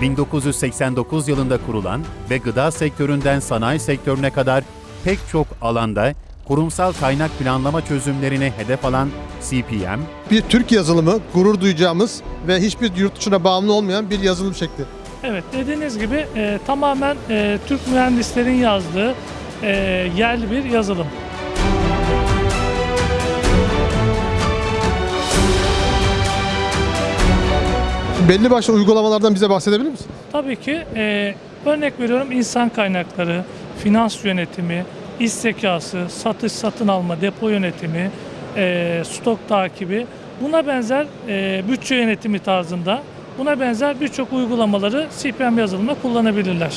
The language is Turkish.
1989 yılında kurulan ve gıda sektöründen sanayi sektörüne kadar pek çok alanda kurumsal kaynak planlama çözümlerini hedef alan CPM, Bir Türk yazılımı gurur duyacağımız ve hiçbir yurt dışına bağımlı olmayan bir yazılım şekli. Evet dediğiniz gibi e, tamamen e, Türk mühendislerin yazdığı e, yerli bir yazılım. Belli başlı uygulamalardan bize bahsedebilir misin? Tabii ki e, örnek veriyorum insan kaynakları, finans yönetimi, iş zekası, satış satın alma, depo yönetimi, e, stok takibi buna benzer e, bütçe yönetimi tarzında buna benzer birçok uygulamaları CPM yazılımda kullanabilirler.